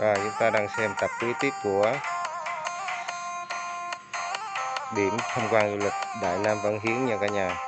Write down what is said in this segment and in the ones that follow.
Rồi, chúng ta đang xem tập kế tiếp của điểm tham quan du lịch Đại Nam Văn Hiến nha cả nhà.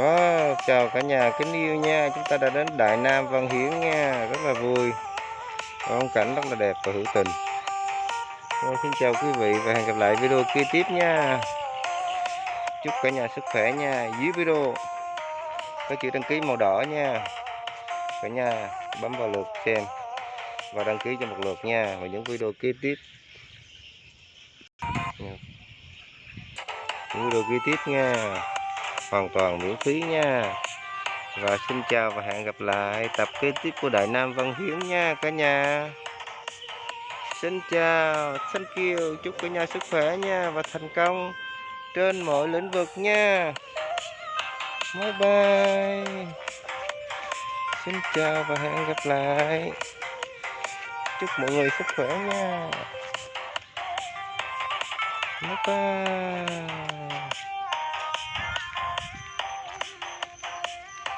Đó, chào cả nhà kính yêu nha. Chúng ta đã đến Đại Nam Văn Hiến nha. Rất là vui. Phong cảnh rất là đẹp và hữu tình. Rồi, xin chào quý vị và hẹn gặp lại video kế tiếp nha. Chúc cả nhà sức khỏe nha. Dưới video có chữ đăng ký màu đỏ nha. Cả nhà bấm vào lượt xem và đăng ký cho một lượt nha và những video kế tiếp. Những video kế tiếp nha hoàn toàn miễn phí nha. Và xin chào và hẹn gặp lại tập kế tiếp của Đại Nam Văn Hiến nha cả nhà. Xin chào, thank you, chúc cả nhà sức khỏe nha và thành công trên mọi lĩnh vực nha. Bye bye. Xin chào và hẹn gặp lại. Chúc mọi người sức khỏe nha. Bye bye.